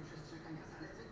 przestrzegania zaleceń